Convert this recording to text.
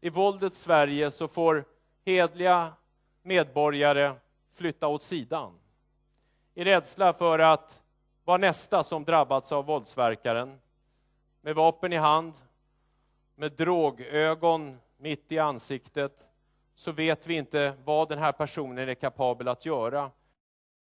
i våldets Sverige så får hedliga medborgare flytta åt sidan. I rädsla för att vara nästa som drabbats av våldsverkaren. Med vapen i hand, med drogögon mitt i ansiktet, så vet vi inte vad den här personen är kapabel att göra